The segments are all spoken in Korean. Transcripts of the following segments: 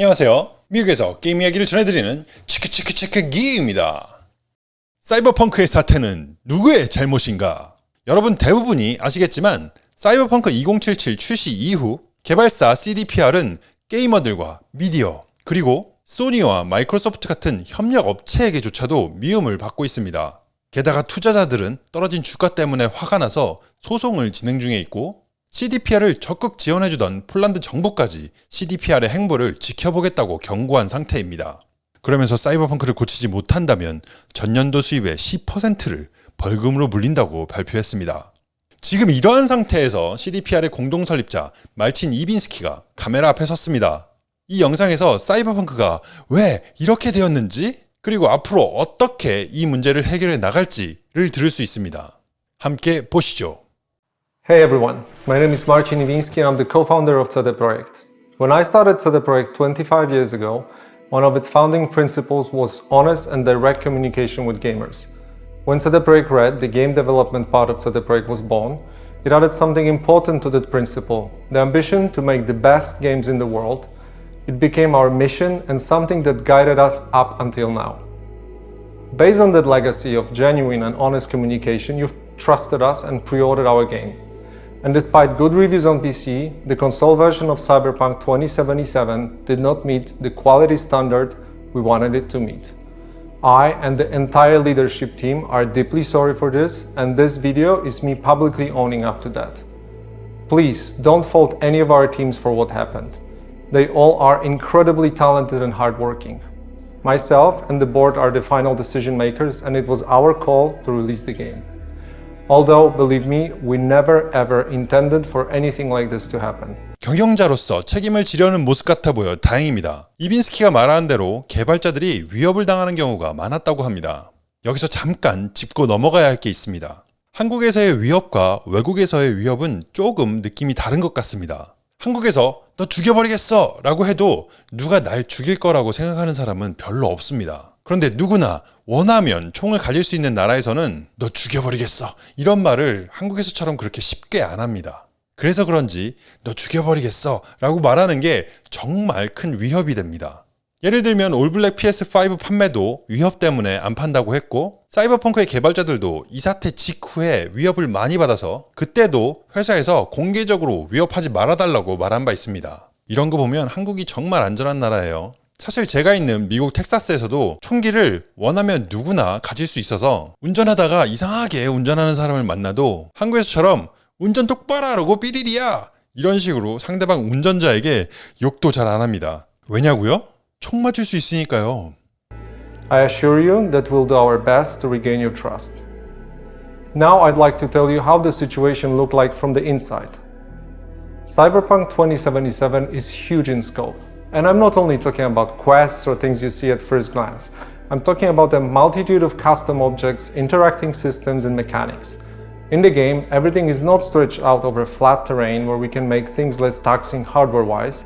안녕하세요. 미국에서 게임 이야기를 전해드리는 치크치크치크 기입니다. 사이버펑크의 사태는 누구의 잘못인가? 여러분 대부분이 아시겠지만 사이버펑크 2077 출시 이후 개발사 CDPR은 게이머들과 미디어 그리고 소니와 마이크로소프트 같은 협력 업체에게조차도 미움을 받고 있습니다. 게다가 투자자들은 떨어진 주가 때문에 화가 나서 소송을 진행 중에 있고 CDPR을 적극 지원해주던 폴란드 정부까지 CDPR의 행보를 지켜보겠다고 경고한 상태입니다. 그러면서 사이버펑크를 고치지 못한다면 전년도 수입의 10%를 벌금으로 물린다고 발표했습니다. 지금 이러한 상태에서 CDPR의 공동 설립자 말친 이빈스키가 카메라 앞에 섰습니다. 이 영상에서 사이버펑크가 왜 이렇게 되었는지 그리고 앞으로 어떻게 이 문제를 해결해 나갈지를 들을 수 있습니다. 함께 보시죠. Hey everyone, my name is Marcin Iwiński and I'm the co-founder of CD Projekt. When I started CD Projekt 25 years ago, one of its founding principles was honest and direct communication with gamers. When CD Projekt Red, the game development part of CD Projekt was born, it added something important to that principle, the ambition to make the best games in the world. It became our mission and something that guided us up until now. Based on that legacy of genuine and honest communication, you've trusted us and pre-ordered our game. And despite good reviews on PC, the console version of Cyberpunk 2077 did not meet the quality standard we wanted it to meet. I and the entire leadership team are deeply sorry for this and this video is me publicly owning up to that. Please don't fault any of our teams for what happened. They all are incredibly talented and hardworking. Myself and the board are the final decision makers and it was our call to release the game. Although, believe me, we never ever intended for anything like this to happen. 경영자로서 책임을 지려는 모습 같아 보여 다행입니다. 이빈스키가 말하는 대로 개발자들이 위협을 당하는 경우가 많았다고 합니다. 여기서 잠깐 짚고 넘어가야 할 게 있습니다. 한국에서의 위협과 외국에서의 위협은 조금 느낌이 다른 것 같습니다. 한국에서 너 죽여버리겠어 라고 해도 누가 날 죽일 거라고 생각하는 사람은 별로 없습니다. 그런데 누구나 원하면 총을 가질 수 있는 나라에서는 너 죽여버리겠어 이런 말을 한국에서처럼 그렇게 쉽게 안 합니다. 그래서 그런지 너 죽여버리겠어 라고 말하는 게 정말 큰 위협이 됩니다. 예를 들면 올블랙 PS5 판매도 위협 때문에 안 판다고 했고 사이버펑크의 개발자들도 이 사태 직후에 위협을 많이 받아서 그때도 회사에서 공개적으로 위협하지 말아달라고 말한 바 있습니다. 이런 거 보면 한국이 정말 안전한 나라예요. 사실 제가 있는 미국 텍사스에서도 총기를 원하면 누구나 가질 수 있어서 운전하다가 이상하게 운전하는 사람을 만나도 한국에서처럼 운전 똑바로 하라고 삐리리야 이런 식으로 상대방 운전자에게 욕도 잘 안 합니다. 왜냐고요? 총 맞을 수 있으니까요. I assure you that we'll do our best to regain your trust. Now I'd like to tell you how the situation looked like from the inside. Cyberpunk 2077 is huge in scope. And I'm not only talking about quests or things you see at first glance. I'm talking about a multitude of custom objects, interacting systems and mechanics. In the game, everything is not stretched out over flat terrain where we can make things less taxing hardware-wise,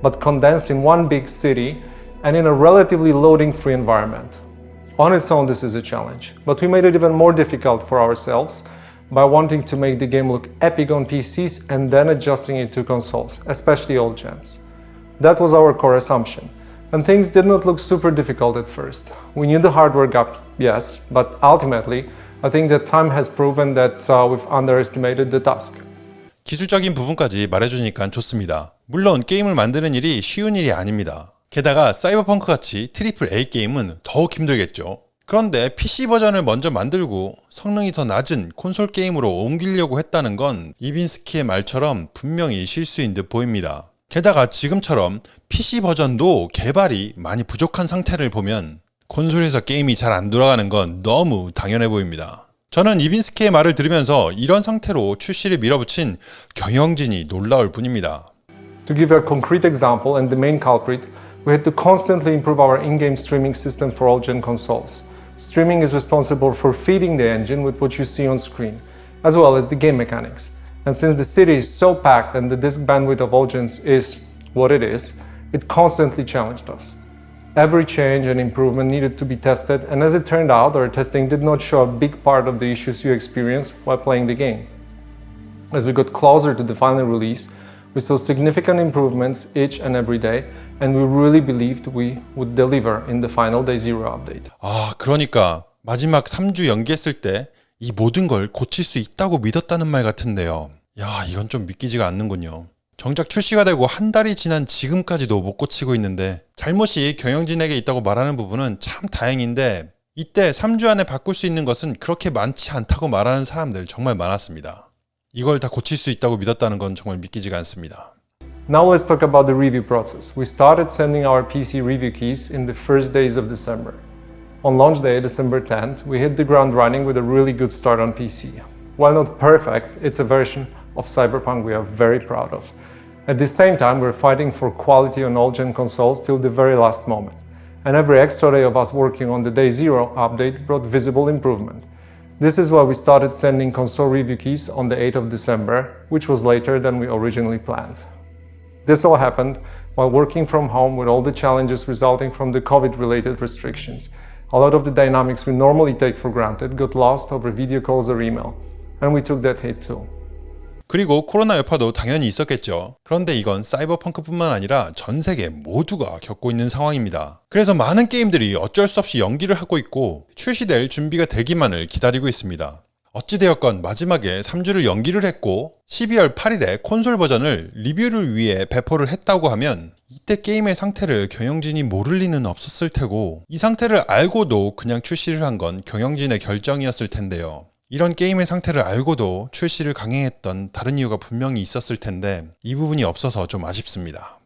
but condensed in one big city and in a relatively loading-free environment. On its own, this is a challenge, but we made it even more difficult for ourselves by wanting to make the game look epic on PCs and then adjusting it to consoles, especially old gens. That was our core assumption. And things did not look super difficult at first. We knew the hardware gap, yes, but ultimately, I think that time has proven that uh, we've underestimated the task. 기술적인 부분까지 말해주니까 좋습니다. 물론 게임을 만드는 일이 쉬운 일이 아닙니다. 게다가 사이버펑크 같이 triple A 게임은 더욱 힘들겠죠. 그런데 PC 버전을 먼저 만들고 성능이 더 낮은 콘솔 게임으로 옮기려고 했다는 건 이빈스키의 말처럼 분명히 실수인 듯 보입니다. 게다가 지금처럼 PC 버전도 개발이 많이 부족한 상태를 보면 콘솔에서 게임이 잘 안 돌아가는 건 너무 당연해 보입니다. 저는 이빈스키의 말을 들으면서 이런 상태로 출시를 밀어붙인 경영진이 놀라울 뿐입니다. To give a concrete example and the main culprit, we had to constantly improve our in-game streaming system for all gen consoles. Streaming is responsible for feeding the engine with what you see on screen, as well as the game mechanics. And since the city is so packed and the disk bandwidth of Audience is what it is, it constantly challenged us. Every change and improvement needed to be tested, and as it turned out, our testing did not show a big part of the issues you experience while playing the game. As we got closer to the final release, We saw significant improvements each and every day, and we really believed we would deliver in the final day zero update. 아, 그러니까 마지막 3주 연기했을 때 이 모든 걸 고칠 수 있다고 믿었다는 말 같은데요. 야, 이건 좀 믿기지가 않는군요. 정작 출시가 되고 한 달이 지난 지금까지도 못 고치고 있는데 잘못이 경영진에게 있다고 말하는 부분은 참 다행인데 이때 3주 안에 바꿀 수 있는 것은 그렇게 많지 않다고 말하는 사람들 정말 많았습니다. 이걸 다 고칠 수 있다고 믿었다는 건 정말 믿기지가 않습니다. Now let's talk about the review process. We started sending our PC review keys in the first days of December. On launch day, December 10th, we hit the ground running with a really good start on PC. While not perfect, it's a version of Cyberpunk we are very proud of. At the same time, we're fighting for quality on all gen consoles till the very last moment. And every extra day of us working on the Day Zero update brought visible improvement. This is why we started sending console review keys on the 8th of December, which was later than we originally planned. This all happened while working from home with all the challenges resulting from the COVID related restrictions. A lot of the dynamics we normally take for granted got lost over video calls or email, and we took that hit too. 그리고 코로나 여파도 당연히 있었겠죠. 그런데 이건 사이버펑크뿐만 아니라 전 세계 모두가 겪고 있는 상황입니다. 그래서 많은 게임들이 어쩔 수 없이 연기를 하고 있고 출시될 준비가 되기만을 기다리고 있습니다. 어찌되었건 마지막에 3주를 연기를 했고 12월 8일에 콘솔 버전을 리뷰를 위해 배포를 했다고 하면 이때 게임의 상태를 경영진이 모를 리는 없었을 테고 이 상태를 알고도 그냥 출시를 한 건 경영진의 결정이었을 텐데요. 이런 게임의 상태를 알고도 출시를 강행했던 다른 이유가 분명히 있었을 텐데 이 부분이 없어서 좀 아쉽습니다.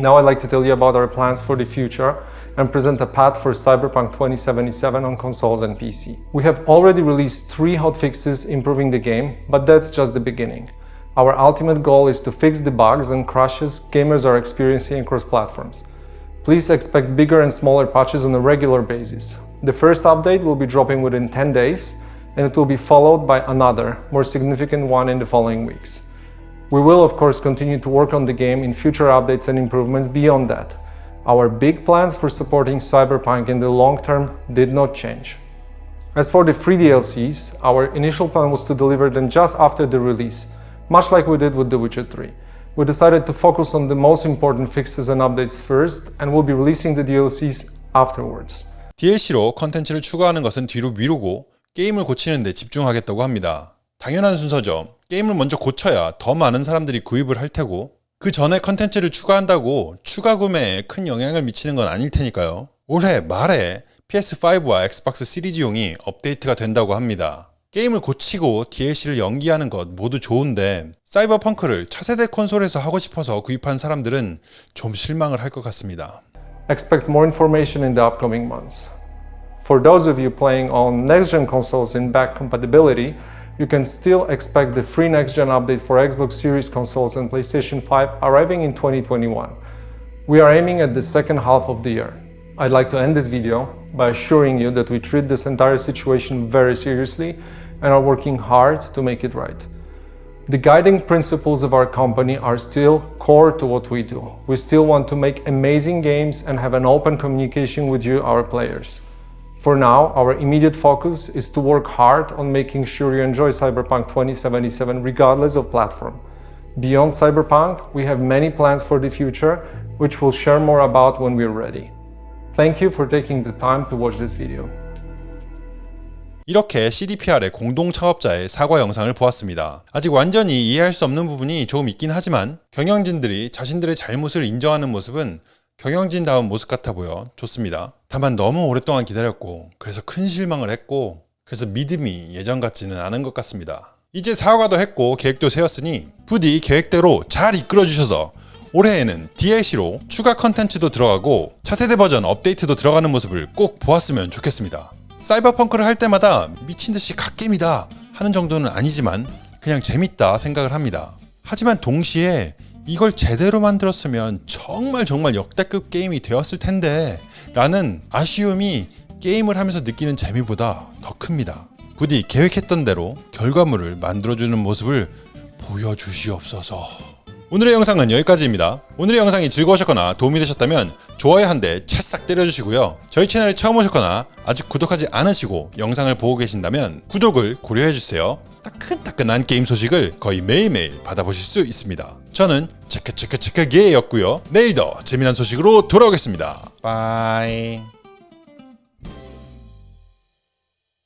Now I'd like to tell you about our plans for the future and present a path for Cyberpunk 2077 on consoles and PC. We have already released three hotfixes improving the game, but that's just the beginning. Our ultimate goal is to fix the bugs and crashes gamers are experiencing across platforms. Please expect bigger and smaller patches on a regular basis. The first update will be dropping within 10 days, and it will be followed by another, more significant one in the following weeks. We will, of course, continue to work on the game in future updates and improvements beyond that. Our big plans for supporting Cyberpunk in the long term did not change. As for the free DLCs, our initial plan was to deliver them just after the release, much like we did with The Witcher 3. We decided to focus on the most important fixes and updates first, and we'll be releasing the DLCs afterwards. DLC로 컨텐츠를 추가하는 것은 뒤로 미루고 게임을 고치는 데 집중하겠다고 합니다. 당연한 순서죠. 게임을 먼저 고쳐야 더 많은 사람들이 구입을 할 테고 그 전에 컨텐츠를 추가한다고 추가 구매에 큰 영향을 미치는 건 아닐 테니까요. 올해 말에 PS5와 엑스박스 시리즈용이 업데이트가 된다고 합니다. 게임을 고치고 DLC를 연기하는 것 모두 좋은데 사이버펑크를 차세대 콘솔에서 하고 싶어서 구입한 사람들은 좀 실망을 할 것 같습니다. Expect more information in the upcoming months. For those of you playing on next-gen consoles in back compatibility, you can still expect the free next-gen update for Xbox Series consoles and PlayStation 5 arriving in 2021. We are aiming at the second half of the year. I'd like to end this video by assuring you that we treat this entire situation very seriously and are working hard to make it right. The guiding principles of our company are still core to what we do. We still want to make amazing games and have an open communication with you, our players. For now, our immediate focus is to work hard on making sure you enjoy Cyberpunk 2077 regardless of platform. Beyond Cyberpunk, we have many plans for the future, which we'll share more about when we're ready. Thank you for taking the time to watch this video. 이렇게 CDPR의 공동 창업자의 사과 영상을 보았습니다. 아직 완전히 이해할 수 없는 부분이 조금 있긴 하지만 경영진들이 자신들의 잘못을 인정하는 모습은 경영진다운 모습 같아 보여 좋습니다. 다만 너무 오랫동안 기다렸고 그래서 큰 실망을 했고 그래서 믿음이 예전 같지는 않은 것 같습니다. 이제 사과도 했고 계획도 세웠으니 부디 계획대로 잘 이끌어 주셔서 올해에는 DLC로 추가 컨텐츠도 들어가고 차세대 버전 업데이트도 들어가는 모습을 꼭 보았으면 좋겠습니다. 사이버펑크를 할 때마다 미친듯이 갓게임이다 하는 정도는 아니지만 그냥 재밌다 생각을 합니다. 하지만 동시에 이걸 제대로 만들었으면 정말 정말 역대급 게임이 되었을 텐데 라는 아쉬움이 게임을 하면서 느끼는 재미보다 더 큽니다. 부디 계획했던 대로 결과물을 만들어주는 모습을 보여주시옵소서. 오늘의 영상은 여기까지입니다. 오늘의 영상이 즐거우셨거나 도움이 되셨다면 좋아요 한 대 찰싹 때려주시고요. 저희 채널에 처음 오셨거나 아직 구독하지 않으시고 영상을 보고 계신다면 구독을 고려해주세요. 따끈따끈한 게임 소식을 거의 매일매일 받아보실 수 있습니다. 저는 체크체크체크게였고요. 내일 더 재미난 소식으로 돌아오겠습니다. 빠이.